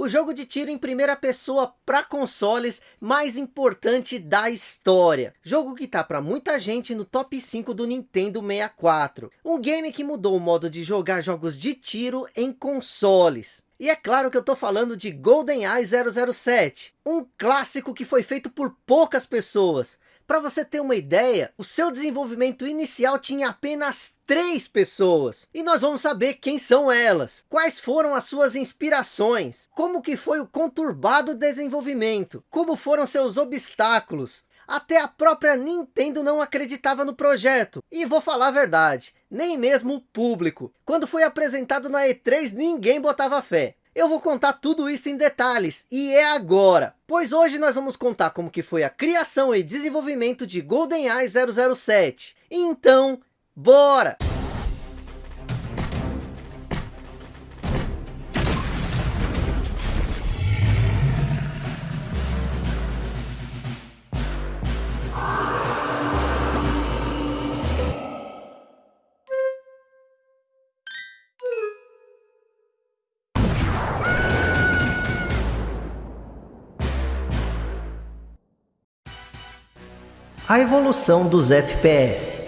o jogo de tiro em primeira pessoa para consoles mais importante da história. Jogo que tá para muita gente no top 5 do Nintendo 64. Um game que mudou o modo de jogar jogos de tiro em consoles. E é claro que eu tô falando de GoldenEye 007, um clássico que foi feito por poucas pessoas, para você ter uma ideia, o seu desenvolvimento inicial tinha apenas três pessoas. E nós vamos saber quem são elas. Quais foram as suas inspirações. Como que foi o conturbado desenvolvimento. Como foram seus obstáculos. Até a própria Nintendo não acreditava no projeto. E vou falar a verdade, nem mesmo o público. Quando foi apresentado na E3, ninguém botava fé. Eu vou contar tudo isso em detalhes, e é agora. Pois hoje nós vamos contar como que foi a criação e desenvolvimento de GoldenEye 007. Então, bora! A evolução dos FPS.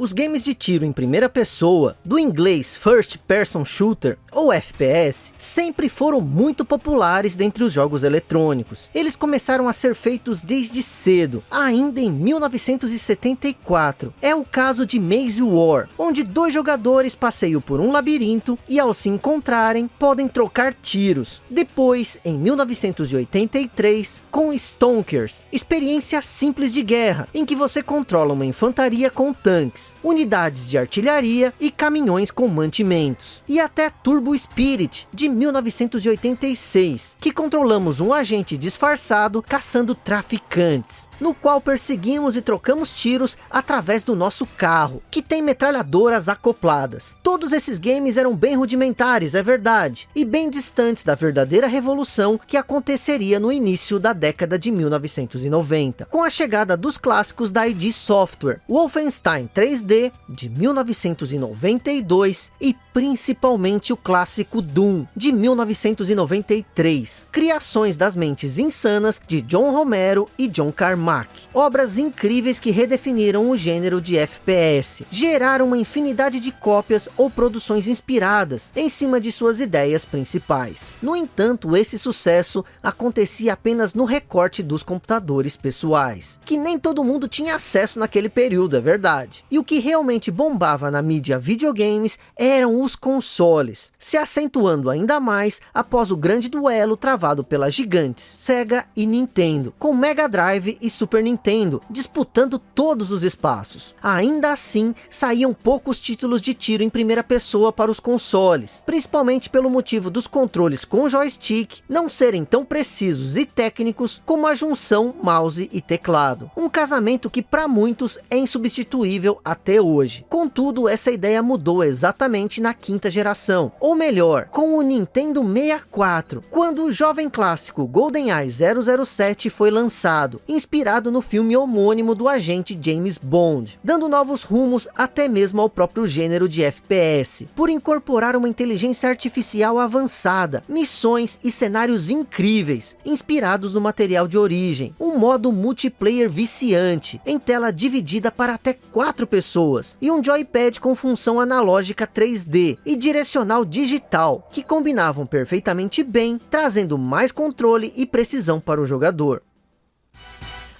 Os games de tiro em primeira pessoa, do inglês First Person Shooter, ou FPS, sempre foram muito populares dentre os jogos eletrônicos. Eles começaram a ser feitos desde cedo, ainda em 1974. É o caso de Maze War, onde dois jogadores passeiam por um labirinto e ao se encontrarem, podem trocar tiros. Depois, em 1983, com Stonkers, experiência simples de guerra, em que você controla uma infantaria com tanques unidades de artilharia e caminhões com mantimentos. E até Turbo Spirit, de 1986, que controlamos um agente disfarçado caçando traficantes no qual perseguimos e trocamos tiros através do nosso carro, que tem metralhadoras acopladas. Todos esses games eram bem rudimentares, é verdade, e bem distantes da verdadeira revolução que aconteceria no início da década de 1990, com a chegada dos clássicos da ID Software, Wolfenstein 3D de 1992 e principalmente o clássico Doom de 1993, criações das mentes insanas de John Romero e John Carmack obras incríveis que redefiniram o gênero de FPS, geraram uma infinidade de cópias ou produções inspiradas em cima de suas ideias principais. No entanto, esse sucesso acontecia apenas no recorte dos computadores pessoais, que nem todo mundo tinha acesso naquele período, é verdade. E o que realmente bombava na mídia videogames eram os consoles, se acentuando ainda mais após o grande duelo travado pelas gigantes Sega e Nintendo, com Mega Drive e Super Nintendo, disputando todos os espaços. Ainda assim, saíam poucos títulos de tiro em primeira pessoa para os consoles, principalmente pelo motivo dos controles com joystick não serem tão precisos e técnicos como a junção mouse e teclado. Um casamento que para muitos é insubstituível até hoje. Contudo, essa ideia mudou exatamente na quinta geração, ou melhor, com o Nintendo 64, quando o jovem clássico GoldenEye 007 foi lançado, inspirado inspirado no filme homônimo do agente James Bond, dando novos rumos até mesmo ao próprio gênero de FPS, por incorporar uma inteligência artificial avançada, missões e cenários incríveis, inspirados no material de origem, um modo multiplayer viciante, em tela dividida para até quatro pessoas, e um joypad com função analógica 3D e direcional digital, que combinavam perfeitamente bem, trazendo mais controle e precisão para o jogador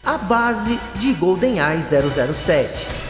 a base de GoldenEye 007.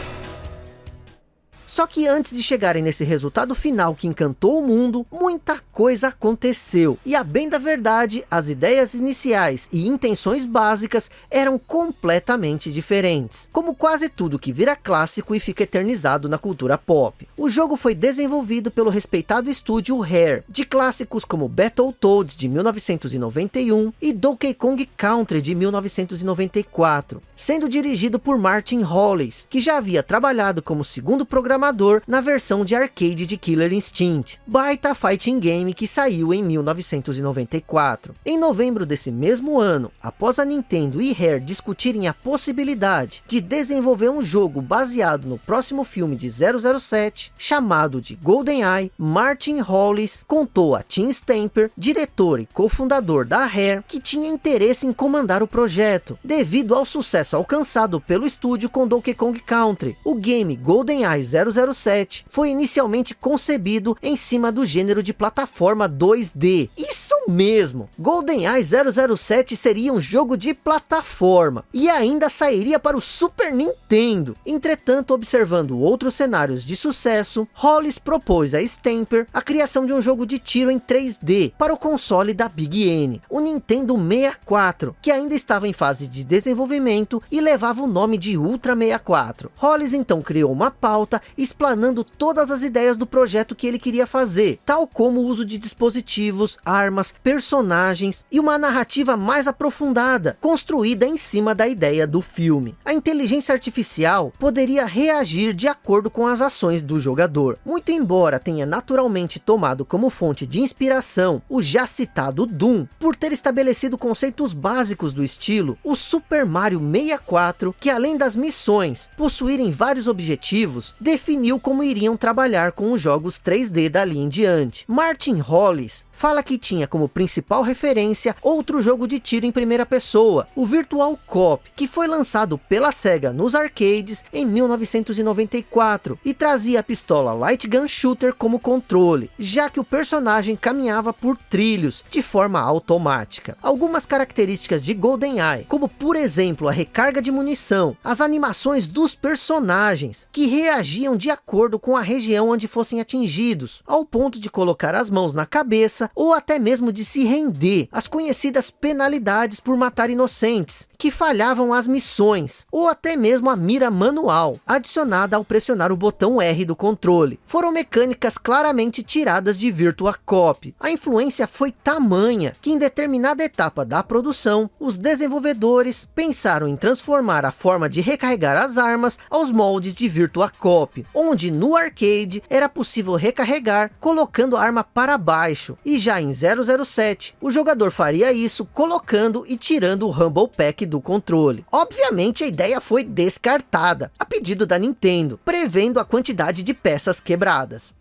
Só que antes de chegarem nesse resultado final que encantou o mundo, muita coisa aconteceu. E a bem da verdade, as ideias iniciais e intenções básicas eram completamente diferentes. Como quase tudo que vira clássico e fica eternizado na cultura pop. O jogo foi desenvolvido pelo respeitado estúdio Rare, de clássicos como Battletoads de 1991 e Donkey Kong Country de 1994, sendo dirigido por Martin Hollis, que já havia trabalhado como segundo programador programador na versão de arcade de Killer Instinct, baita fighting game que saiu em 1994. Em novembro desse mesmo ano, após a Nintendo e Rare discutirem a possibilidade de desenvolver um jogo baseado no próximo filme de 007, chamado de GoldenEye, Martin Hollis contou a Tim Stamper, diretor e cofundador da Rare, que tinha interesse em comandar o projeto, devido ao sucesso alcançado pelo estúdio com Donkey Kong Country. O game GoldenEye 007 foi inicialmente concebido em cima do gênero de plataforma 2D. Isso mesmo, GoldenEye 007 seria um jogo de plataforma e ainda sairia para o Super Nintendo. Entretanto, observando outros cenários de sucesso, Hollis propôs a Stamper a criação de um jogo de tiro em 3D para o console da Big N, o Nintendo 64, que ainda estava em fase de desenvolvimento e levava o nome de Ultra 64. Hollis então criou uma pauta explanando todas as ideias do projeto que ele queria fazer, tal como o uso de dispositivos, armas, personagens e uma narrativa mais aprofundada, construída em cima da ideia do filme. A inteligência artificial poderia reagir de acordo com as ações do jogador. Muito embora tenha naturalmente tomado como fonte de inspiração o já citado Doom, por ter estabelecido conceitos básicos do estilo, o Super Mario 64, que além das missões possuírem vários objetivos, definiu como iriam trabalhar com os jogos 3D dali em diante. Martin Hollis fala que tinha como principal referência outro jogo de tiro em primeira pessoa, o Virtual Cop, que foi lançado pela SEGA nos arcades em 1994 e trazia a pistola Light Gun Shooter como controle, já que o personagem caminhava por trilhos de forma automática. Algumas características de GoldenEye, como por exemplo a recarga de munição, as animações dos personagens, que reagiam de acordo com a região onde fossem atingidos, ao ponto de colocar as mãos na cabeça ou até mesmo de se render às conhecidas penalidades por matar inocentes, que falhavam as missões, ou até mesmo a mira manual, adicionada ao pressionar o botão R do controle. Foram mecânicas claramente tiradas de Virtua Cop. A influência foi tamanha, que em determinada etapa da produção, os desenvolvedores pensaram em transformar a forma de recarregar as armas aos moldes de Virtua Cop, onde no arcade era possível recarregar colocando a arma para baixo, e já em 007, o jogador faria isso colocando e tirando o Rumble Pack do controle. Obviamente a ideia foi descartada, a pedido da Nintendo, prevendo a quantidade de peças quebradas.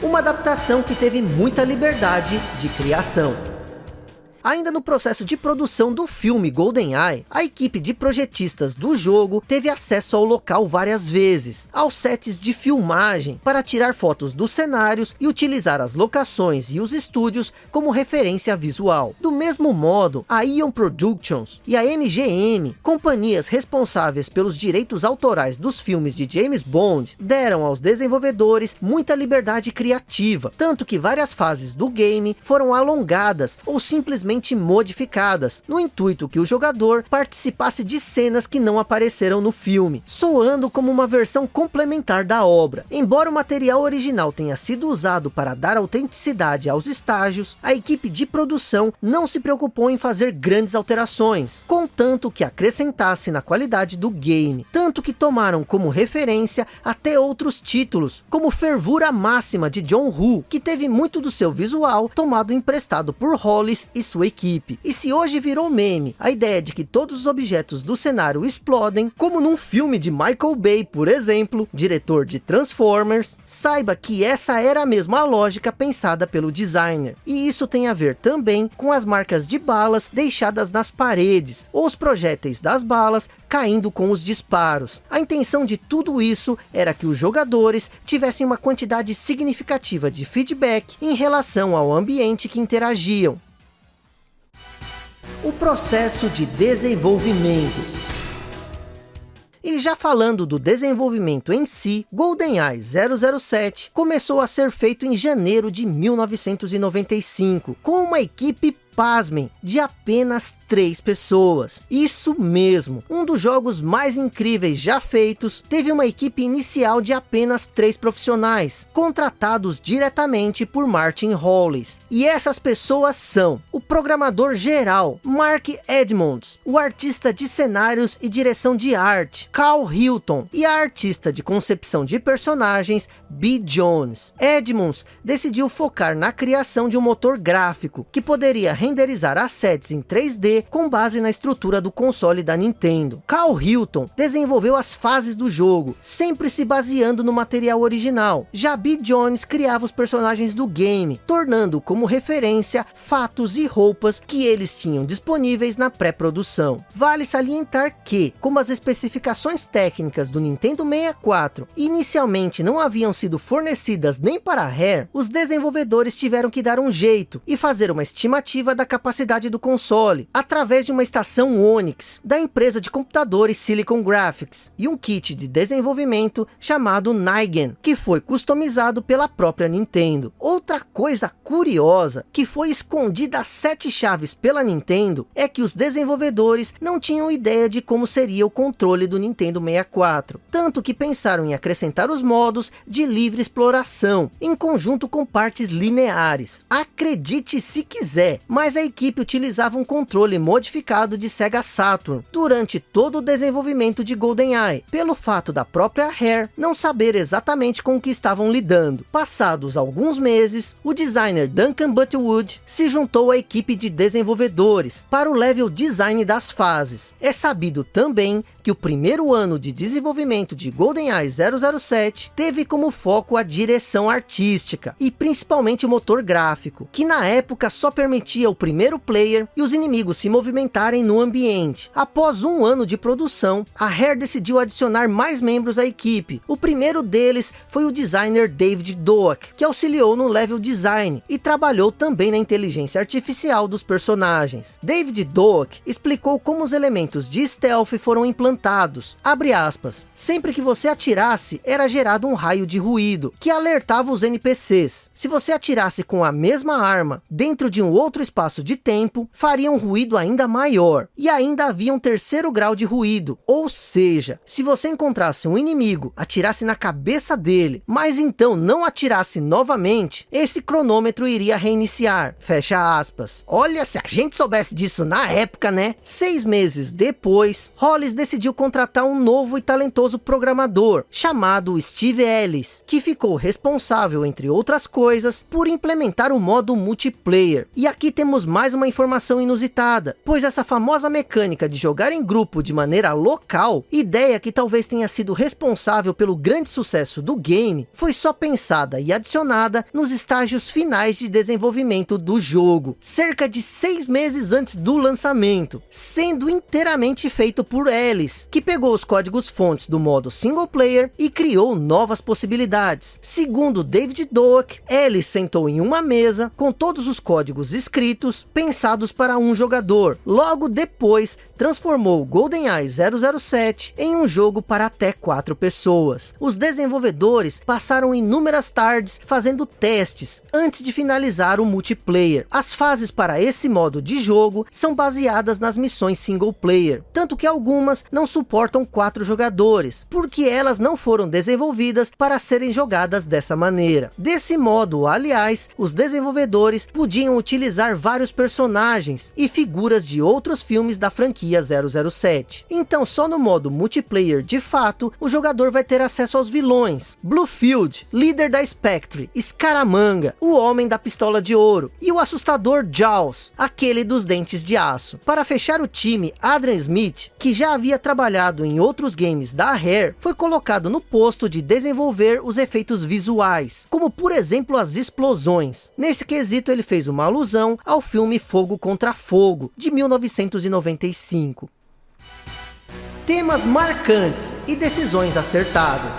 Uma adaptação que teve muita liberdade de criação. Ainda no processo de produção do filme GoldenEye, a equipe de projetistas do jogo teve acesso ao local várias vezes, aos sets de filmagem, para tirar fotos dos cenários e utilizar as locações e os estúdios como referência visual. Do mesmo modo, a Ion Productions e a MGM, companhias responsáveis pelos direitos autorais dos filmes de James Bond, deram aos desenvolvedores muita liberdade criativa, tanto que várias fases do game foram alongadas ou simplesmente modificadas, no intuito que o jogador participasse de cenas que não apareceram no filme, soando como uma versão complementar da obra. Embora o material original tenha sido usado para dar autenticidade aos estágios, a equipe de produção não se preocupou em fazer grandes alterações, contanto que acrescentasse na qualidade do game, tanto que tomaram como referência até outros títulos, como Fervura Máxima de John Woo, que teve muito do seu visual tomado emprestado por Hollis e sua equipe. E se hoje virou meme, a ideia de que todos os objetos do cenário explodem, como num filme de Michael Bay, por exemplo, diretor de Transformers, saiba que essa era a mesma lógica pensada pelo designer. E isso tem a ver também com as marcas de balas deixadas nas paredes, ou os projéteis das balas caindo com os disparos. A intenção de tudo isso era que os jogadores tivessem uma quantidade significativa de feedback em relação ao ambiente que interagiam, o processo de desenvolvimento. E já falando do desenvolvimento em si, GoldenEye 007 começou a ser feito em janeiro de 1995, com uma equipe pasmem, de apenas três pessoas. Isso mesmo, um dos jogos mais incríveis já feitos, teve uma equipe inicial de apenas três profissionais, contratados diretamente por Martin Hollis. E essas pessoas são o programador geral, Mark Edmonds, o artista de cenários e direção de arte, Carl Hilton, e a artista de concepção de personagens, B. Jones. Edmonds decidiu focar na criação de um motor gráfico, que poderia renderizar assets em 3D com base na estrutura do console da Nintendo. Carl Hilton desenvolveu as fases do jogo, sempre se baseando no material original. Já B. Jones criava os personagens do game, tornando como referência fatos e roupas que eles tinham disponíveis na pré-produção. Vale salientar que, como as especificações técnicas do Nintendo 64 inicialmente não haviam sido fornecidas nem para a Rare, os desenvolvedores tiveram que dar um jeito e fazer uma estimativa da capacidade do console, através de uma estação Onix, da empresa de computadores Silicon Graphics, e um kit de desenvolvimento chamado Nigen, que foi customizado pela própria Nintendo. Outra coisa curiosa, que foi escondida sete chaves pela Nintendo, é que os desenvolvedores não tinham ideia de como seria o controle do Nintendo 64, tanto que pensaram em acrescentar os modos de livre exploração, em conjunto com partes lineares. Acredite se quiser, mas a equipe utilizava um controle modificado de Sega Saturn durante todo o desenvolvimento de GoldenEye, pelo fato da própria Rare não saber exatamente com o que estavam lidando. Passados alguns meses, o designer Duncan Butterwood se juntou à equipe de desenvolvedores para o level design das fases. É sabido também que o primeiro ano de desenvolvimento de GoldenEye 007 teve como foco a direção artística e principalmente o motor gráfico, que na época só permitia o primeiro player e os inimigos se movimentarem no ambiente. Após um ano de produção, a Rare decidiu adicionar mais membros à equipe. O primeiro deles foi o designer David Doak, que auxiliou no level design e trabalhou também na inteligência artificial dos personagens. David Doak explicou como os elementos de stealth foram implantados implantados. Abre aspas. Sempre que você atirasse, era gerado um raio de ruído, que alertava os NPCs. Se você atirasse com a mesma arma, dentro de um outro espaço de tempo, faria um ruído ainda maior. E ainda havia um terceiro grau de ruído. Ou seja, se você encontrasse um inimigo, atirasse na cabeça dele, mas então não atirasse novamente, esse cronômetro iria reiniciar. Fecha aspas. Olha, se a gente soubesse disso na época, né? Seis meses depois, Hollis decidiu contratar um novo e talentoso programador, chamado Steve Ellis, que ficou responsável, entre outras coisas, por implementar o modo multiplayer. E aqui temos mais uma informação inusitada, pois essa famosa mecânica de jogar em grupo de maneira local, ideia que talvez tenha sido responsável pelo grande sucesso do game, foi só pensada e adicionada nos estágios finais de desenvolvimento do jogo, cerca de seis meses antes do lançamento, sendo inteiramente feito por Ellis, que pegou os códigos fontes do modo single player e criou novas possibilidades. Segundo David Doak, Ellis sentou em uma mesa com todos os códigos escritos, pensados para um jogador. Logo depois, transformou GoldenEye 007 em um jogo para até quatro pessoas. Os desenvolvedores passaram inúmeras tardes fazendo testes antes de finalizar o multiplayer. As fases para esse modo de jogo são baseadas nas missões single player, tanto que algumas não suportam quatro jogadores, porque elas não foram desenvolvidas para serem jogadas dessa maneira. Desse modo, aliás, os desenvolvedores podiam utilizar vários personagens e figuras de outros filmes da franquia 007. Então, só no modo multiplayer de fato, o jogador vai ter acesso aos vilões, Bluefield, líder da Spectre, Scaramanga, o homem da pistola de ouro, e o assustador Jaws, aquele dos dentes de aço. Para fechar o time, Adrian Smith, que já havia trabalhado em outros games da Rare, foi colocado no posto de desenvolver os efeitos visuais, como por exemplo as explosões. Nesse quesito ele fez uma alusão ao filme Fogo contra Fogo, de 1995. Temas marcantes e decisões acertadas.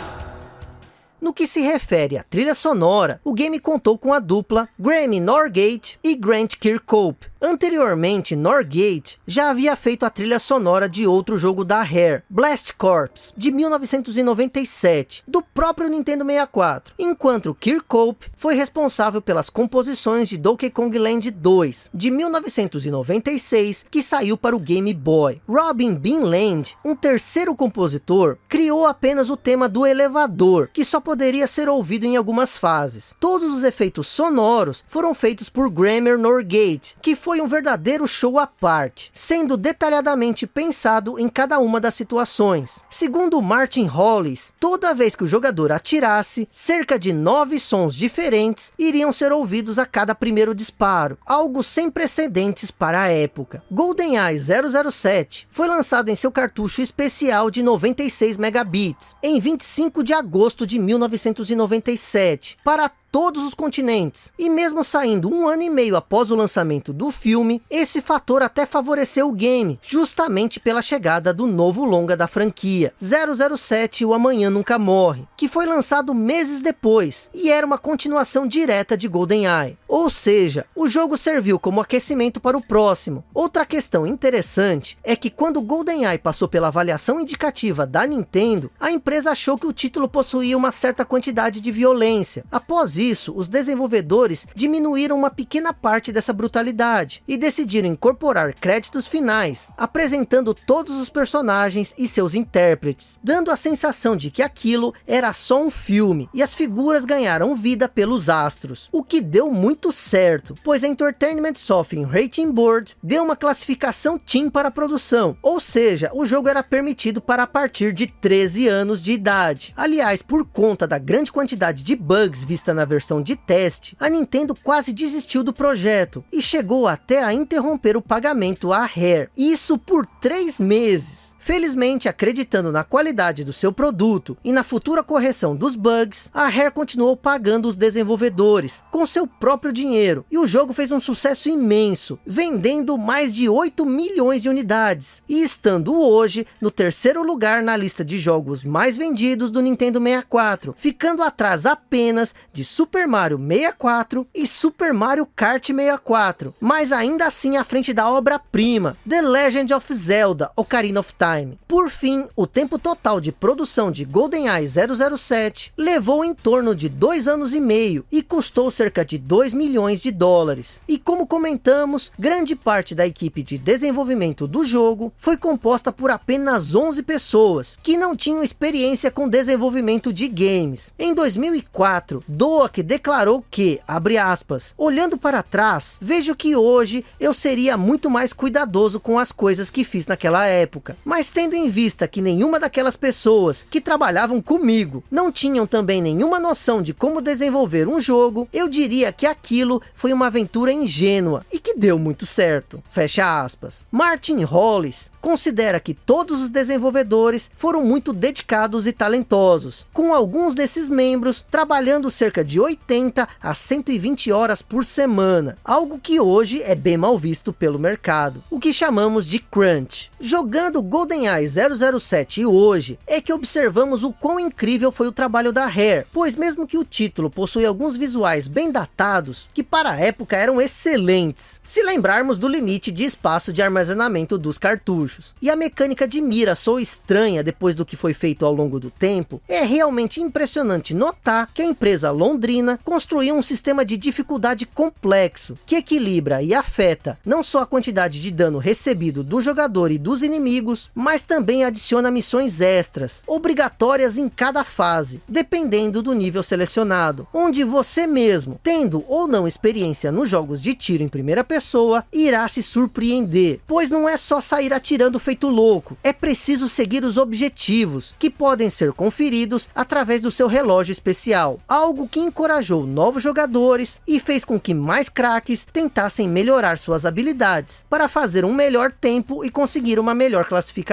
No que se refere à trilha sonora, o game contou com a dupla Grammy Norgate e Grant Kirkhope, Anteriormente, Norgate já havia feito a trilha sonora de outro jogo da Rare, Blast Corps, de 1997, do próprio Nintendo 64, enquanto Kirkhope foi responsável pelas composições de Donkey Kong Land 2, de 1996, que saiu para o Game Boy. Robin Bean Land, um terceiro compositor, criou apenas o tema do elevador, que só poderia ser ouvido em algumas fases. Todos os efeitos sonoros foram feitos por Grammar Norgate, que foi um verdadeiro show à parte, sendo detalhadamente pensado em cada uma das situações. Segundo Martin Hollis, toda vez que o jogador atirasse, cerca de nove sons diferentes iriam ser ouvidos a cada primeiro disparo, algo sem precedentes para a época. GoldenEye 007 foi lançado em seu cartucho especial de 96 megabits, em 25 de agosto de 1997, para todos os continentes. E mesmo saindo um ano e meio após o lançamento do filme, esse fator até favoreceu o game, justamente pela chegada do novo longa da franquia, 007 O Amanhã Nunca Morre, que foi lançado meses depois, e era uma continuação direta de GoldenEye. Ou seja, o jogo serviu como aquecimento para o próximo. Outra questão interessante é que quando GoldenEye passou pela avaliação indicativa da Nintendo, a empresa achou que o título possuía uma certa quantidade de violência. Após isso, os desenvolvedores diminuíram uma pequena parte dessa brutalidade e decidiram incorporar créditos finais, apresentando todos os personagens e seus intérpretes, dando a sensação de que aquilo era só um filme e as figuras ganharam vida pelos astros, o que deu muito certo, pois a Entertainment Software Rating Board deu uma classificação Team para a produção, ou seja, o jogo era permitido para a partir de 13 anos de idade. Aliás, por conta da grande quantidade de bugs vista na versão de teste, a Nintendo quase desistiu do projeto e chegou até a interromper o pagamento à Rare. Isso por três meses. Felizmente, acreditando na qualidade do seu produto e na futura correção dos bugs, a Rare continuou pagando os desenvolvedores com seu próprio dinheiro. E o jogo fez um sucesso imenso, vendendo mais de 8 milhões de unidades. E estando hoje no terceiro lugar na lista de jogos mais vendidos do Nintendo 64, ficando atrás apenas de Super Mario 64 e Super Mario Kart 64. Mas ainda assim à frente da obra-prima, The Legend of Zelda Ocarina of Time Time. Por fim, o tempo total de produção de GoldenEye 007 levou em torno de dois anos e meio e custou cerca de 2 milhões de dólares. E como comentamos, grande parte da equipe de desenvolvimento do jogo foi composta por apenas 11 pessoas, que não tinham experiência com desenvolvimento de games. Em 2004, Doak declarou que, abre aspas, olhando para trás, vejo que hoje eu seria muito mais cuidadoso com as coisas que fiz naquela época, mas tendo em vista que nenhuma daquelas pessoas que trabalhavam comigo não tinham também nenhuma noção de como desenvolver um jogo, eu diria que aquilo foi uma aventura ingênua e que deu muito certo. Fecha aspas. Martin Hollis considera que todos os desenvolvedores foram muito dedicados e talentosos, com alguns desses membros trabalhando cerca de 80 a 120 horas por semana, algo que hoje é bem mal visto pelo mercado, o que chamamos de crunch. Jogando Golden GoldenEye 007 hoje é que observamos o quão incrível foi o trabalho da Rare, pois mesmo que o título possui alguns visuais bem datados, que para a época eram excelentes, se lembrarmos do limite de espaço de armazenamento dos cartuchos, e a mecânica de mira sou estranha depois do que foi feito ao longo do tempo, é realmente impressionante notar que a empresa londrina construiu um sistema de dificuldade complexo, que equilibra e afeta não só a quantidade de dano recebido do jogador e dos inimigos, mas também adiciona missões extras, obrigatórias em cada fase, dependendo do nível selecionado, onde você mesmo, tendo ou não experiência nos jogos de tiro em primeira pessoa, irá se surpreender, pois não é só sair atirando feito louco, é preciso seguir os objetivos, que podem ser conferidos através do seu relógio especial, algo que encorajou novos jogadores e fez com que mais craques tentassem melhorar suas habilidades, para fazer um melhor tempo e conseguir uma melhor classificação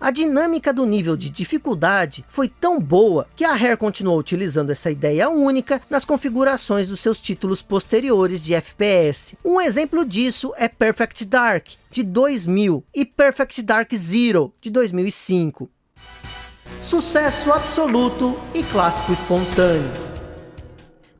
a dinâmica do nível de dificuldade foi tão boa que a Rare continuou utilizando essa ideia única nas configurações dos seus títulos posteriores de FPS. Um exemplo disso é Perfect Dark, de 2000, e Perfect Dark Zero, de 2005. Sucesso absoluto e clássico espontâneo.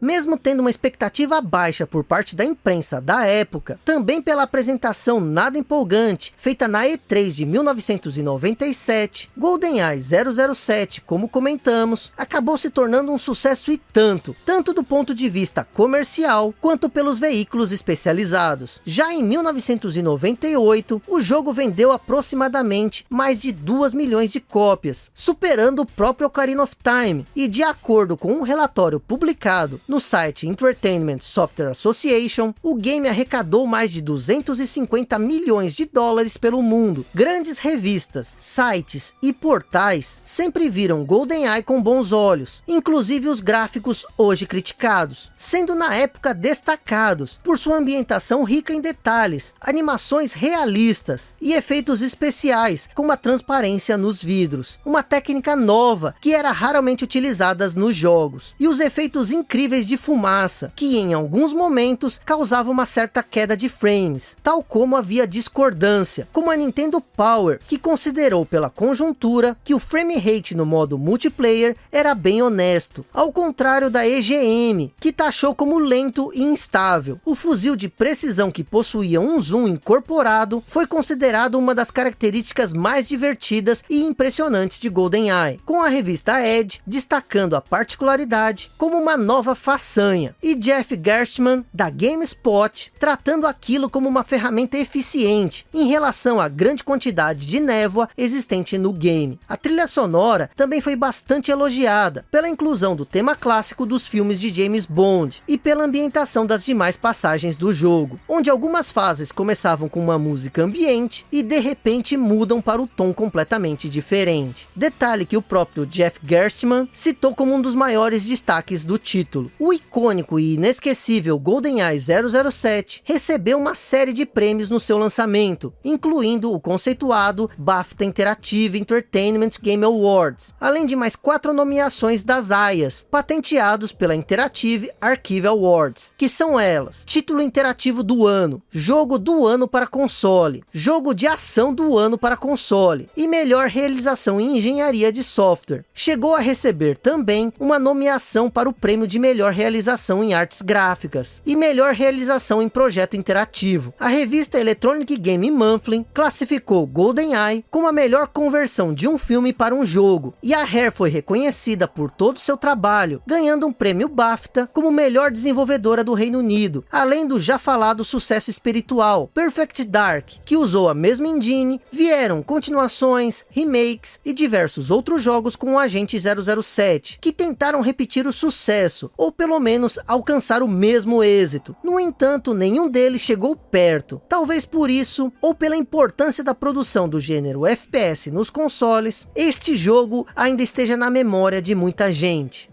Mesmo tendo uma expectativa baixa por parte da imprensa da época, também pela apresentação nada empolgante, feita na E3 de 1997, GoldenEye 007, como comentamos, acabou se tornando um sucesso e tanto, tanto do ponto de vista comercial, quanto pelos veículos especializados. Já em 1998, o jogo vendeu aproximadamente mais de 2 milhões de cópias, superando o próprio Ocarina of Time, e de acordo com um relatório publicado no site Entertainment Software Association, o game arrecadou mais de 250 milhões de dólares pelo mundo. Grandes revistas, sites e portais sempre viram GoldenEye com bons olhos, inclusive os gráficos hoje criticados, sendo na época destacados por sua ambientação rica em detalhes, animações realistas e efeitos especiais com uma transparência nos vidros, uma técnica nova que era raramente utilizada nos jogos, e os efeitos incríveis de fumaça, que em alguns momentos causava uma certa queda de frames, tal como havia discordância, como a Nintendo Power, que considerou pela conjuntura que o frame rate no modo multiplayer era bem honesto, ao contrário da EGM, que taxou como lento e instável. O fuzil de precisão que possuía um zoom incorporado foi considerado uma das características mais divertidas e impressionantes de GoldenEye, com a revista Edge destacando a particularidade como uma nova façanha, e Jeff Gerstmann da GameSpot tratando aquilo como uma ferramenta eficiente em relação à grande quantidade de névoa existente no game. A trilha sonora também foi bastante elogiada pela inclusão do tema clássico dos filmes de James Bond e pela ambientação das demais passagens do jogo, onde algumas fases começavam com uma música ambiente e de repente mudam para o tom completamente diferente. Detalhe que o próprio Jeff Gerstmann citou como um dos maiores destaques do título. O icônico e inesquecível GoldenEye 007 recebeu uma série de prêmios no seu lançamento, incluindo o conceituado BAFTA Interactive Entertainment Game Awards, além de mais quatro nomeações das AIAs, patenteados pela Interactive Archive Awards, que são elas, título interativo do ano, jogo do ano para console, jogo de ação do ano para console, e melhor realização em engenharia de software. Chegou a receber também uma nomeação para o prêmio de melhor realização em artes gráficas e melhor realização em projeto interativo. A revista Electronic Game Monthly classificou GoldenEye como a melhor conversão de um filme para um jogo, e a Rare foi reconhecida por todo o seu trabalho, ganhando um prêmio BAFTA como melhor desenvolvedora do Reino Unido, além do já falado sucesso espiritual, Perfect Dark, que usou a mesma engine, vieram continuações, remakes e diversos outros jogos com o Agente 007, que tentaram repetir o sucesso, ou pelo menos alcançar o mesmo êxito. No entanto, nenhum deles chegou perto. Talvez por isso, ou pela importância da produção do gênero FPS nos consoles, este jogo ainda esteja na memória de muita gente.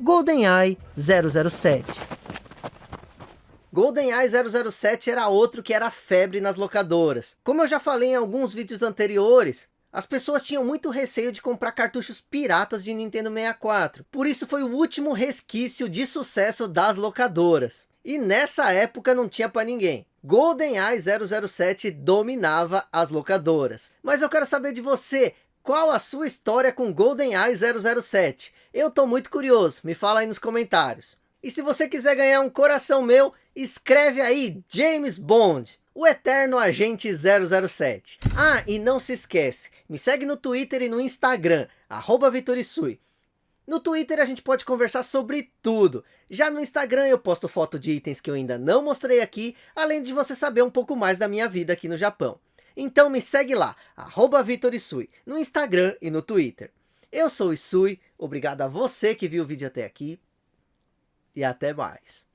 GoldenEye 007 GoldenEye 007 era outro que era febre nas locadoras. Como eu já falei em alguns vídeos anteriores, as pessoas tinham muito receio de comprar cartuchos piratas de Nintendo 64. Por isso foi o último resquício de sucesso das locadoras. E nessa época não tinha para ninguém. GoldenEye 007 dominava as locadoras. Mas eu quero saber de você, qual a sua história com GoldenEye 007? Eu tô muito curioso, me fala aí nos comentários. E se você quiser ganhar um coração meu, escreve aí James Bond o eterno agente 007. Ah, e não se esquece, me segue no Twitter e no Instagram, arroba Vitorisui. No Twitter a gente pode conversar sobre tudo. Já no Instagram eu posto foto de itens que eu ainda não mostrei aqui, além de você saber um pouco mais da minha vida aqui no Japão. Então me segue lá, arroba Vitorisui, no Instagram e no Twitter. Eu sou o Isui, obrigado a você que viu o vídeo até aqui, e até mais.